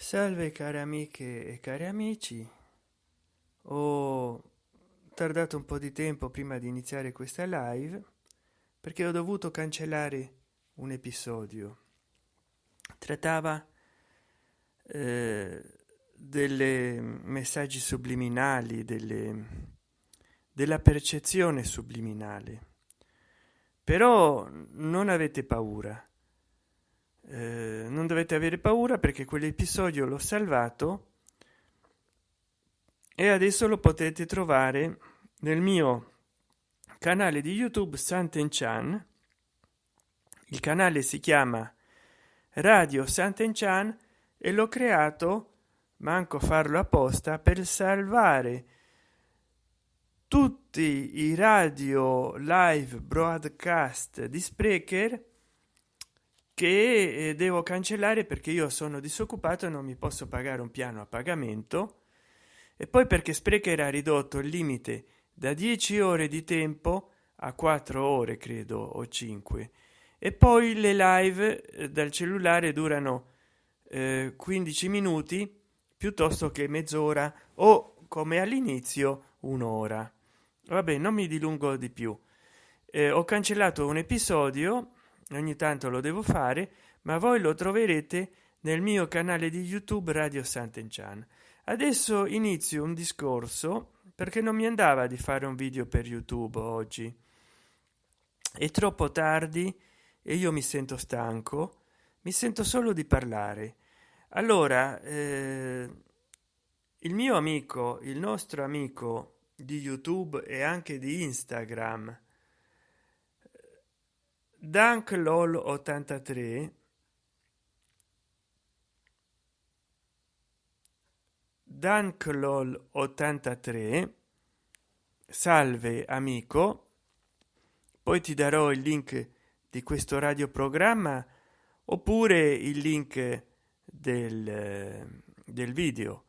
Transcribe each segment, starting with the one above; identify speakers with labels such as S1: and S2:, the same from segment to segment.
S1: salve care amiche e cari amici. Ho tardato un po di tempo prima di iniziare questa live perché ho dovuto cancellare un episodio. Trattava eh, delle messaggi subliminali delle della percezione subliminale. Però non avete paura eh, non dovete avere paura perché quell'episodio l'ho salvato e adesso lo potete trovare nel mio canale di youtube santen chan il canale si chiama radio santen chan e l'ho creato manco farlo apposta per salvare tutti i radio live broadcast di sprecher che eh, devo cancellare perché io sono disoccupato e non mi posso pagare un piano a pagamento. E poi perché sprecher ha ridotto il limite da 10 ore di tempo a 4 ore credo o 5 e poi le live eh, dal cellulare durano eh, 15 minuti piuttosto che mezz'ora o come all'inizio un'ora. Vabbè non mi dilungo di più. Eh, ho cancellato un episodio ogni tanto lo devo fare ma voi lo troverete nel mio canale di youtube radio sant'enchan adesso inizio un discorso perché non mi andava di fare un video per youtube oggi. È troppo tardi e io mi sento stanco mi sento solo di parlare. Allora eh, il mio amico il nostro amico di youtube e anche di instagram dank lol 83 dank lol 83 salve amico. Poi ti darò il link di questo radioprogramma oppure il link del, del video.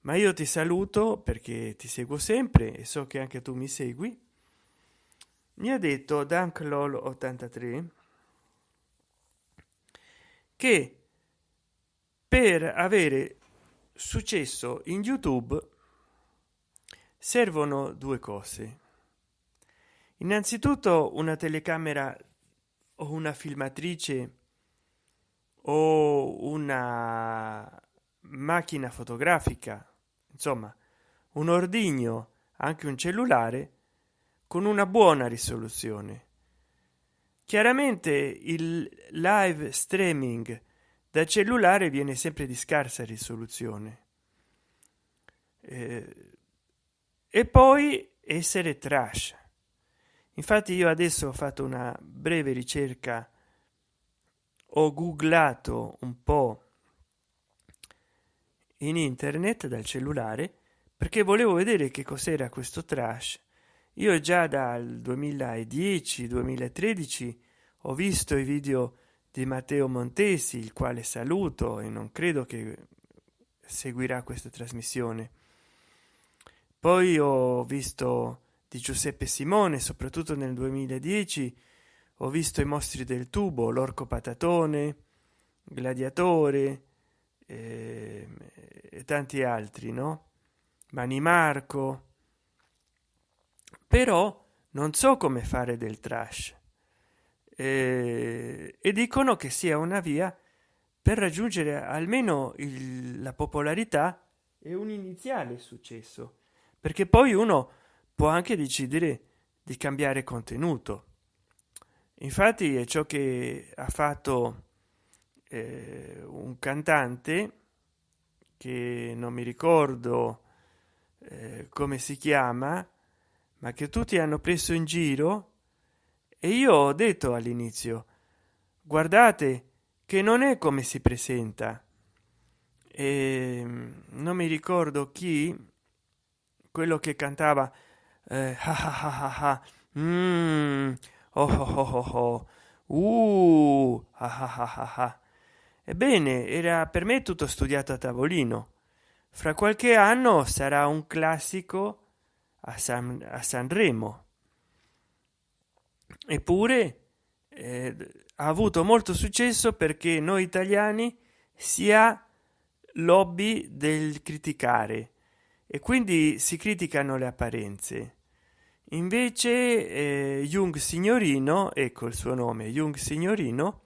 S1: Ma io ti saluto perché ti seguo sempre e so che anche tu mi segui mi ha detto dank lol 83 che per avere successo in youtube servono due cose. Innanzitutto una telecamera o una filmatrice o una macchina fotografica insomma un ordigno anche un cellulare con una buona risoluzione. Chiaramente il live streaming da cellulare viene sempre di scarsa risoluzione. Eh, e poi essere trash. Infatti io adesso ho fatto una breve ricerca ho googlato un po in internet dal cellulare perché volevo vedere che cos'era questo trash io già dal 2010 2013 ho visto i video di matteo montesi il quale saluto e non credo che seguirà questa trasmissione. Poi ho visto di giuseppe simone soprattutto nel 2010 ho visto i mostri del tubo l'orco patatone gladiatore eh, e tanti altri no? Mani marco però non so come fare del trash. Eh, e dicono che sia una via per raggiungere almeno il, la popolarità e un iniziale successo. Perché poi uno può anche decidere di cambiare contenuto. Infatti è ciò che ha fatto eh, un cantante che non mi ricordo eh, come si chiama ma che tutti hanno preso in giro? E io ho detto all'inizio guardate che non è come si presenta. E ehm, non mi ricordo chi quello che cantava eh, mm, ebbene era per me tutto studiato a tavolino. Fra qualche anno sarà un classico a, San, a Sanremo. Eppure eh, ha avuto molto successo perché noi italiani sia lobby del criticare e quindi si criticano le apparenze invece eh, jung signorino ecco il suo nome jung signorino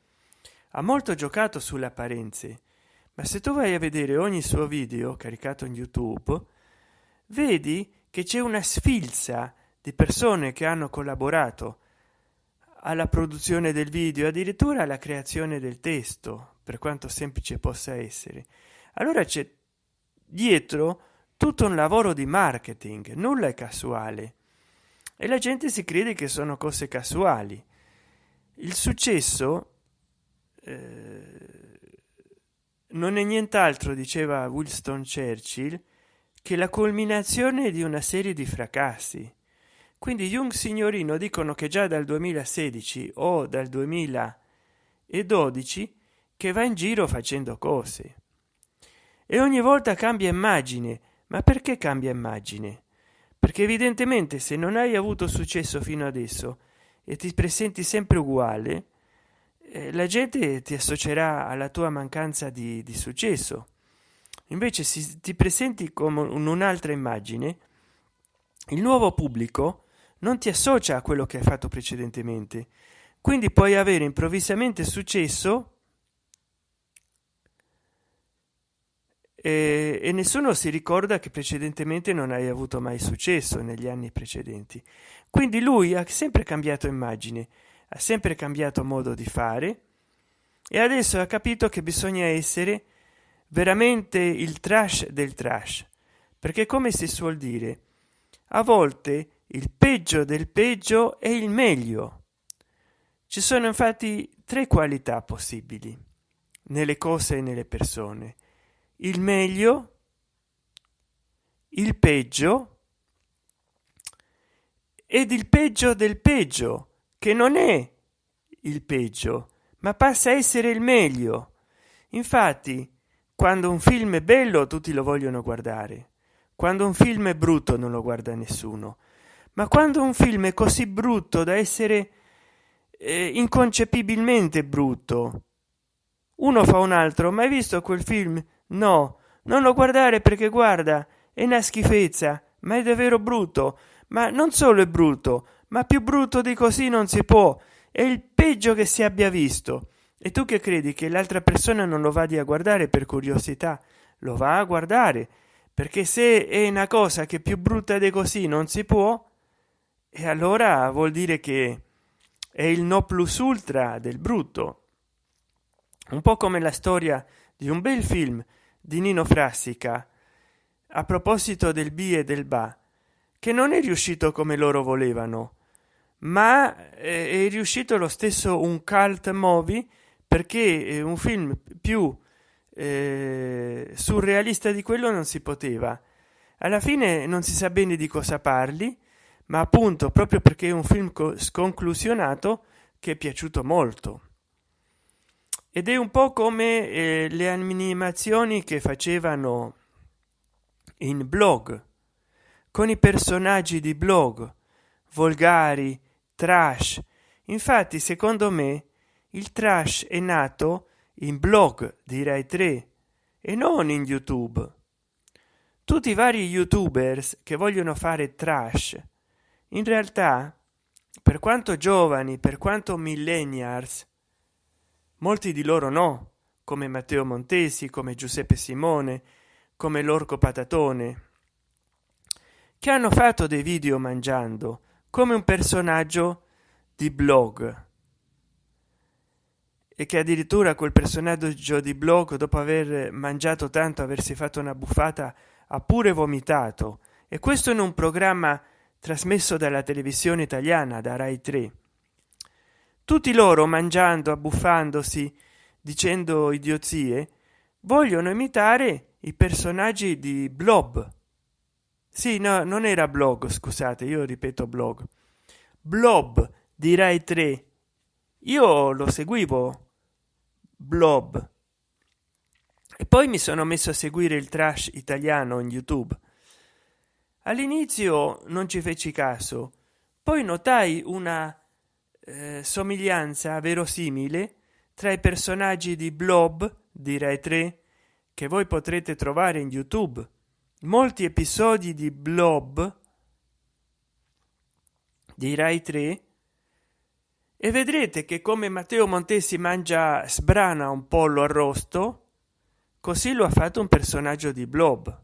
S1: ha molto giocato sulle apparenze ma se tu vai a vedere ogni suo video caricato in youtube vedi che c'è una sfilza di persone che hanno collaborato alla produzione del video addirittura alla creazione del testo per quanto semplice possa essere. Allora c'è dietro tutto un lavoro di marketing nulla è casuale. E la gente si crede che sono cose casuali. Il successo eh, non è nient'altro diceva winston churchill che la culminazione di una serie di fracassi. Quindi jung signorino dicono che già dal 2016 o dal 2012 che va in giro facendo cose. E ogni volta cambia immagine. Ma perché cambia immagine? Perché evidentemente se non hai avuto successo fino adesso e ti presenti sempre uguale eh, la gente ti associerà alla tua mancanza di, di successo invece se ti presenti come un'altra immagine il nuovo pubblico non ti associa a quello che hai fatto precedentemente. Quindi puoi avere improvvisamente successo e, e, nessuno si ricorda che precedentemente non hai avuto mai successo negli anni precedenti. Quindi lui ha sempre cambiato immagine ha sempre cambiato modo di fare e adesso ha capito che bisogna essere veramente il trash del trash. Perché come si suol dire a volte il peggio del peggio è il meglio. Ci sono infatti tre qualità possibili nelle cose e nelle persone. Il meglio il peggio ed il peggio del peggio che non è il peggio ma passa a essere il meglio. Infatti quando un film è bello tutti lo vogliono guardare. Quando un film è brutto non lo guarda nessuno. Ma quando un film è così brutto da essere eh, inconcepibilmente brutto uno fa un altro. Ma hai visto quel film? No. Non lo guardare perché guarda è una schifezza ma è davvero brutto. Ma non solo è brutto ma più brutto di così non si può. È il peggio che si abbia visto e tu che credi che l'altra persona non lo vadi a guardare per curiosità? Lo va a guardare perché se è una cosa che più brutta di così non si può e allora vuol dire che è il no plus ultra del brutto. Un po come la storia di un bel film di nino frassica a proposito del b e del ba che non è riuscito come loro volevano ma è riuscito lo stesso un cult movie perché è un film più eh, surrealista di quello non si poteva. Alla fine non si sa bene di cosa parli ma appunto proprio perché è un film sconclusionato che è piaciuto molto. Ed è un po come eh, le animazioni che facevano in blog con i personaggi di blog volgari trash. Infatti secondo me il trash è nato in blog direi 3 e non in youtube. Tutti i vari youtubers che vogliono fare trash in realtà per quanto giovani per quanto millennials molti di loro no come matteo montesi come giuseppe simone come l'orco patatone che hanno fatto dei video mangiando come un personaggio di blog e che addirittura quel personaggio di blog dopo aver mangiato tanto aversi fatto una buffata ha pure vomitato. E questo in un programma trasmesso dalla televisione italiana da rai 3 tutti loro mangiando abbuffandosi dicendo idiozie vogliono imitare i personaggi di blob. Sì no non era blog scusate io ripeto blog blob di rai 3 io lo seguivo blob. E poi mi sono messo a seguire il trash italiano in youtube. All'inizio non ci feci caso poi notai una eh, somiglianza verosimile tra i personaggi di blob direi tre che voi potrete trovare in youtube. Molti episodi di blob di rai 3 e vedrete che come matteo montesi mangia sbrana un pollo arrosto così lo ha fatto un personaggio di blob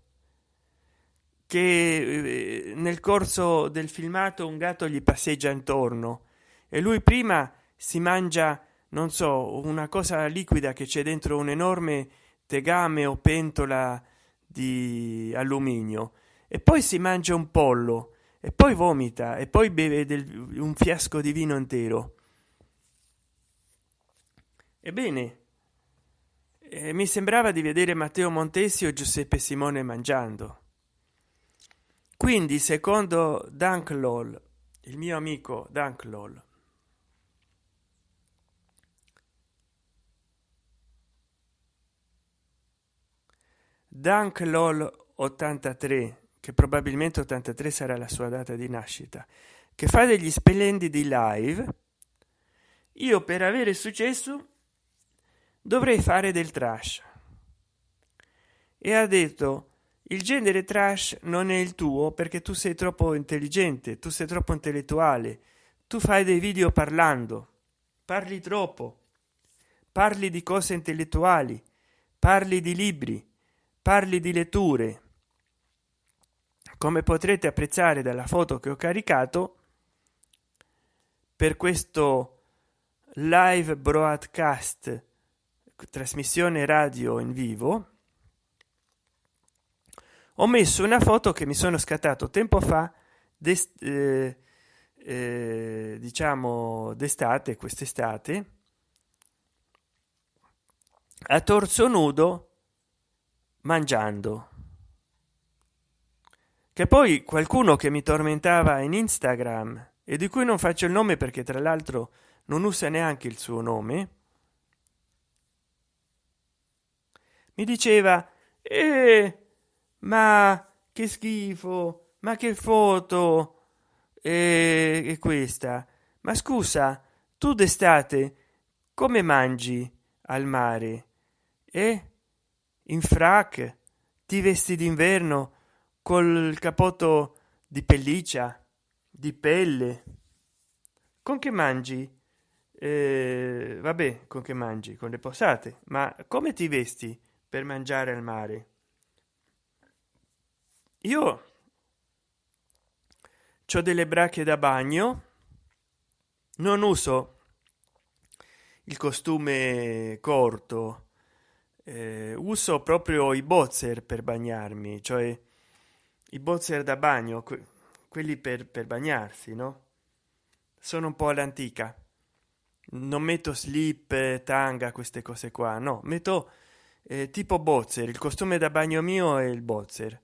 S1: che eh, nel corso del filmato un gatto gli passeggia intorno e lui prima si mangia non so una cosa liquida che c'è dentro un enorme tegame o pentola di alluminio e poi si mangia un pollo e poi vomita e poi beve del, un fiasco di vino intero ebbene eh, mi sembrava di vedere matteo montesi o giuseppe simone mangiando. Quindi secondo dunklol il mio amico dunklol dunklol 83 che probabilmente 83 sarà la sua data di nascita che fa degli splendidi live io per avere successo dovrei fare del trash. E ha detto il genere trash non è il tuo perché tu sei troppo intelligente tu sei troppo intellettuale tu fai dei video parlando. Parli troppo. Parli di cose intellettuali parli di libri parli di letture. Come potrete apprezzare dalla foto che ho caricato per questo live broadcast trasmissione radio in vivo ho messo una foto che mi sono scattato tempo fa eh, eh, diciamo d'estate quest'estate a torso nudo mangiando. Che poi qualcuno che mi tormentava in instagram e di cui non faccio il nome perché tra l'altro non usa neanche il suo nome mi diceva eh, ma che schifo ma che foto. È questa ma scusa tu d'estate come mangi al mare? E in frac ti vesti d'inverno col capotto di pelliccia di pelle. Con che mangi? Eh, vabbè con che mangi? Con le posate. Ma come ti vesti per mangiare al mare. Io ho delle bracche da bagno non uso il costume corto eh, uso proprio i boxer per bagnarmi cioè i boxer da bagno que quelli per, per bagnarsi no? Sono un po all'antica. Non metto slip tanga queste cose qua no metto eh, tipo boxer il costume da bagno mio è il boxer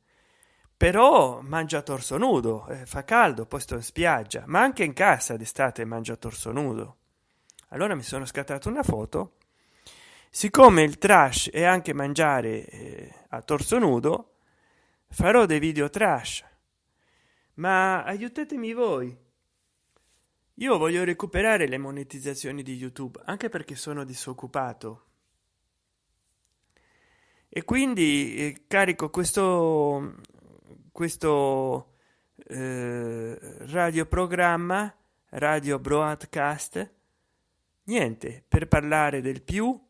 S1: però mangia torso nudo eh, fa caldo poi sto in spiaggia ma anche in casa d'estate mangia torso nudo. Allora mi sono scattato una foto. Siccome il trash è anche mangiare eh, a torso nudo farò dei video trash. Ma aiutatemi voi. Io voglio recuperare le monetizzazioni di youtube anche perché sono disoccupato e quindi eh, carico questo questo eh, radioprogramma radio broadcast niente per parlare del più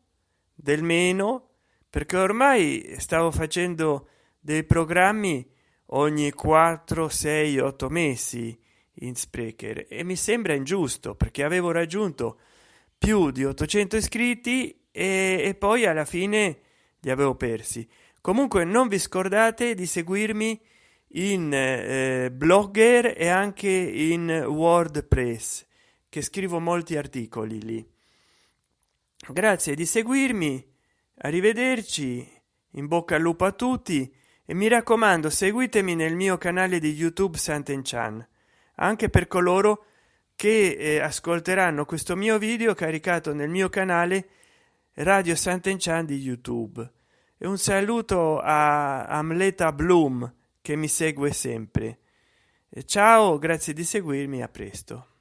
S1: del meno perché ormai stavo facendo dei programmi ogni 4 6 8 mesi in sprecher e mi sembra ingiusto perché avevo raggiunto più di 800 iscritti e, e poi alla fine li avevo persi. Comunque non vi scordate di seguirmi in eh, blogger e anche in wordpress che scrivo molti articoli lì. Grazie di seguirmi arrivederci in bocca al lupo a tutti e mi raccomando seguitemi nel mio canale di youtube Sant'Enchan anche per coloro che eh, ascolteranno questo mio video caricato nel mio canale radio Sant'Enchan di youtube. E un saluto a amleta bloom che mi segue sempre. Ciao grazie di seguirmi a presto